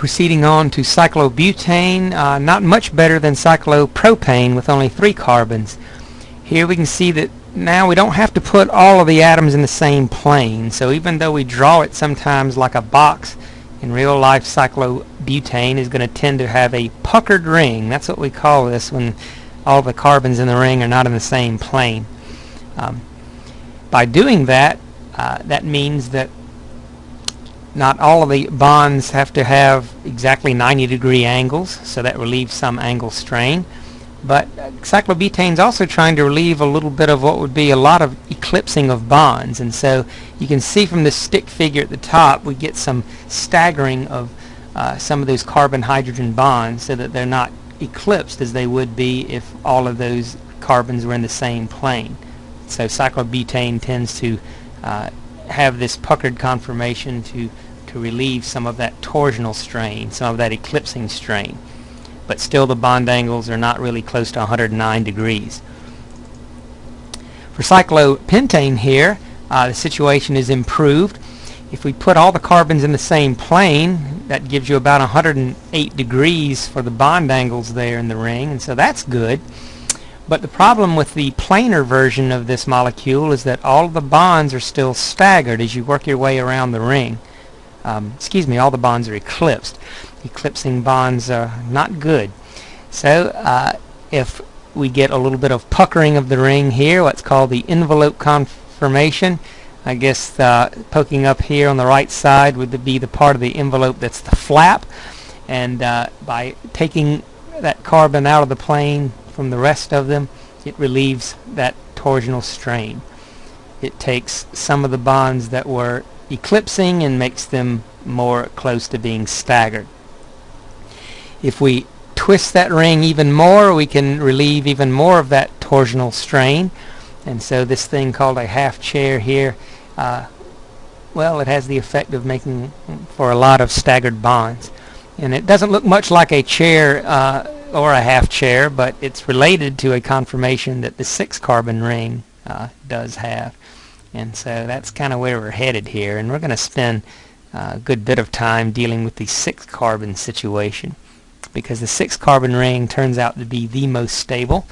Proceeding on to cyclobutane, uh, not much better than cyclopropane with only three carbons. Here we can see that now we don't have to put all of the atoms in the same plane. So even though we draw it sometimes like a box, in real life cyclobutane is going to tend to have a puckered ring. That's what we call this when all the carbons in the ring are not in the same plane. Um, by doing that, uh, that means that not all of the bonds have to have exactly 90 degree angles, so that relieves some angle strain. But cyclobutane is also trying to relieve a little bit of what would be a lot of eclipsing of bonds. And so you can see from the stick figure at the top, we get some staggering of uh, some of those carbon-hydrogen bonds so that they're not eclipsed as they would be if all of those carbons were in the same plane. So cyclobutane tends to uh, have this puckered conformation to, to relieve some of that torsional strain, some of that eclipsing strain. But still the bond angles are not really close to 109 degrees. For cyclopentane here, uh, the situation is improved. If we put all the carbons in the same plane, that gives you about 108 degrees for the bond angles there in the ring, and so that's good. But the problem with the planar version of this molecule is that all of the bonds are still staggered as you work your way around the ring. Um, excuse me, all the bonds are eclipsed. Eclipsing bonds are not good. So uh, if we get a little bit of puckering of the ring here, what's called the envelope conformation, I guess uh, poking up here on the right side would be the part of the envelope that's the flap. And uh, by taking that carbon out of the plane from the rest of them, it relieves that torsional strain. It takes some of the bonds that were eclipsing and makes them more close to being staggered. If we twist that ring even more, we can relieve even more of that torsional strain. And so this thing called a half chair here, uh, well, it has the effect of making for a lot of staggered bonds. And it doesn't look much like a chair uh, or a half chair, but it's related to a conformation that the six carbon ring uh, does have. And so that's kind of where we're headed here. And we're going to spend uh, a good bit of time dealing with the six carbon situation because the six carbon ring turns out to be the most stable,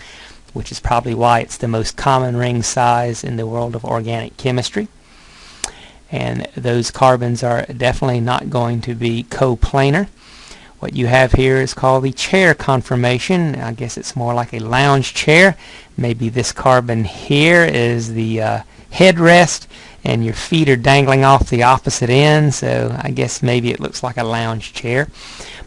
which is probably why it's the most common ring size in the world of organic chemistry. And those carbons are definitely not going to be coplanar. What you have here is called the chair conformation. I guess it's more like a lounge chair. Maybe this carbon here is the uh, headrest and your feet are dangling off the opposite end so I guess maybe it looks like a lounge chair.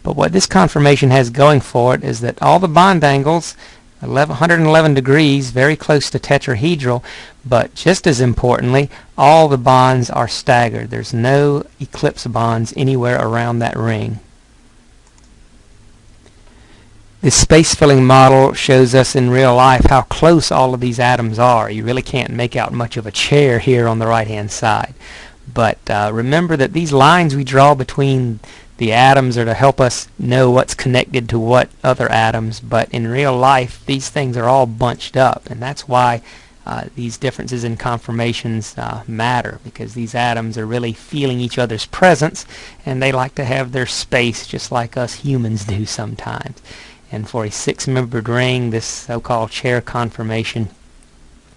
But what this conformation has going for it is that all the bond angles 11, 111 degrees, very close to tetrahedral, but just as importantly, all the bonds are staggered. There's no eclipse bonds anywhere around that ring. This space filling model shows us in real life how close all of these atoms are. You really can't make out much of a chair here on the right hand side. But uh, remember that these lines we draw between the atoms are to help us know what's connected to what other atoms. But in real life, these things are all bunched up. And that's why uh, these differences in conformations uh, matter because these atoms are really feeling each other's presence and they like to have their space just like us humans do sometimes. And for a six-membered ring, this so-called chair conformation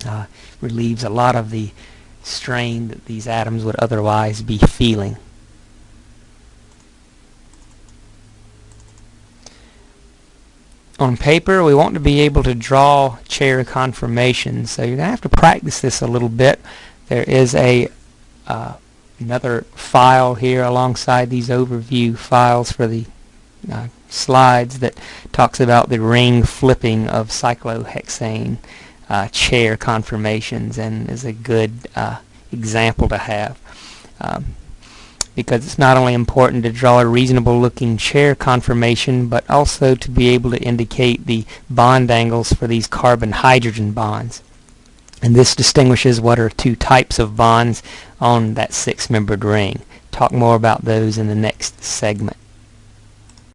uh, relieves a lot of the strain that these atoms would otherwise be feeling. On paper, we want to be able to draw chair conformations, so you're going to have to practice this a little bit. There is a uh, another file here alongside these overview files for the uh, slides that talks about the ring flipping of cyclohexane uh, chair conformations and is a good uh, example to have. Um, because it's not only important to draw a reasonable looking chair conformation but also to be able to indicate the bond angles for these carbon hydrogen bonds. And this distinguishes what are two types of bonds on that six membered ring. Talk more about those in the next segment